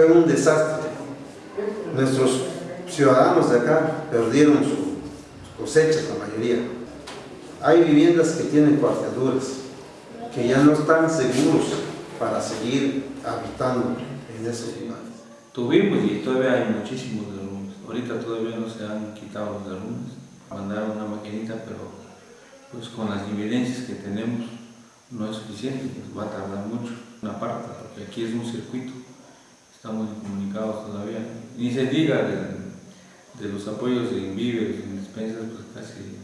fue un desastre. Nuestros ciudadanos de acá perdieron sus cosechas, la mayoría. Hay viviendas que tienen cuarteaduras, que ya no están seguros para seguir habitando en esos lugares. Tuvimos y todavía hay muchísimos derrumbes. Ahorita todavía no se han quitado los derrumbes. Mandaron una maquinita, pero pues con las evidencias que tenemos no es suficiente, nos va a tardar mucho. Una parte, porque aquí es un circuito, estamos incomunicados todavía. Ni se diga de, de los apoyos en víveres, en despensas, pues casi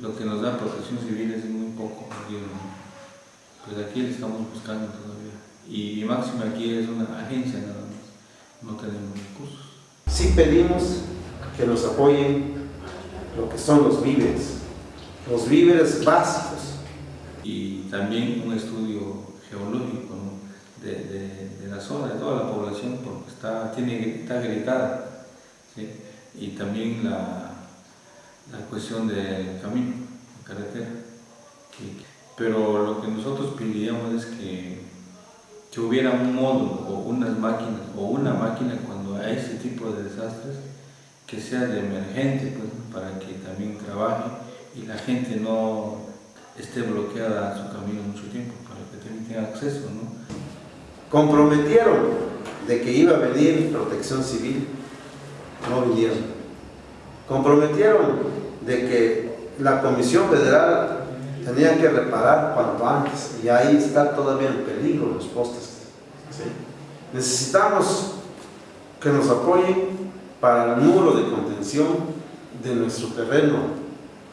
lo que nos da protección civil es muy poco. Pues aquí le estamos buscando todavía. Y máximo aquí es una agencia nada más, no tenemos recursos. Sí pedimos que nos apoyen lo que son los víveres, los víveres básicos. Y también un estudio geológico ¿no? de, de, de, la zona, de toda la población, porque está, tiene, está gritada. ¿sí? Y también la, la cuestión del camino, la carretera. Pero lo que nosotros pediríamos es que, que hubiera un módulo o unas máquinas o una máquina cuando hay ese tipo de desastres que sea de emergente pues, para que también trabaje y la gente no esté bloqueada en su camino mucho tiempo, para que también tenga acceso. ¿no? Comprometieron de que iba a venir protección civil, no vinieron. Comprometieron de que la Comisión Federal tenía que reparar cuanto antes y ahí está todavía en peligro los postes. Necesitamos que nos apoyen para el muro de contención de nuestro terreno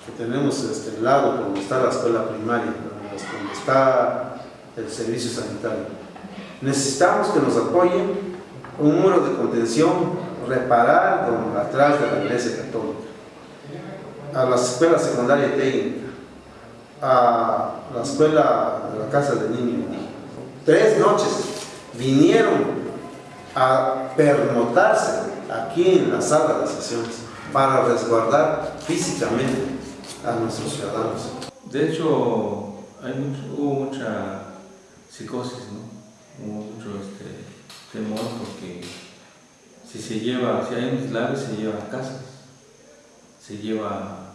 que tenemos este lado, donde está la escuela primaria, donde está el servicio sanitario. Necesitamos que nos apoyen un muro de contención, reparar donde, atrás de la iglesia católica, a la escuela secundaria técnica, a la escuela de la casa de niños. Tres noches vinieron a pernotarse aquí en la sala de sesiones para resguardar físicamente a nuestros ciudadanos. De hecho, hay hubo mucha psicosis, ¿no? Mucho este, temor porque si se lleva, si hay un deslave se lleva casas, se lleva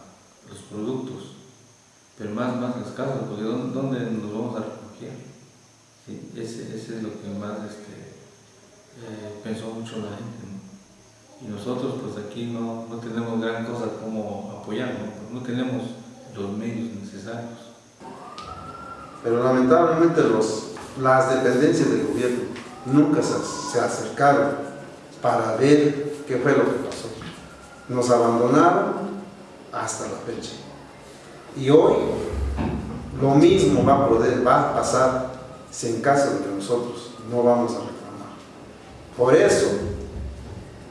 los productos, pero más, más las casas, porque ¿dónde, nos vamos a refugiar? Sí, ese, ese, es lo que más este, eh, pensó mucho la gente. y nosotros pues aquí no, no tenemos gran cosa como apoyar, ¿no? no tenemos los medios necesarios. Pero lamentablemente los, las dependencias del gobierno nunca se, acercaron para ver qué fue lo que pasó. Nos abandonaron hasta la fecha. Y hoy lo mismo va a pasar si en caso de que nosotros no vamos a reclamar. Por eso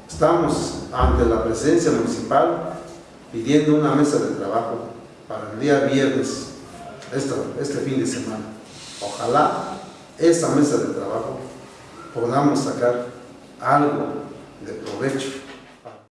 Estamos ante la presidencia municipal pidiendo una mesa de trabajo para el día viernes, este fin de semana. Ojalá esa mesa de trabajo podamos sacar algo de provecho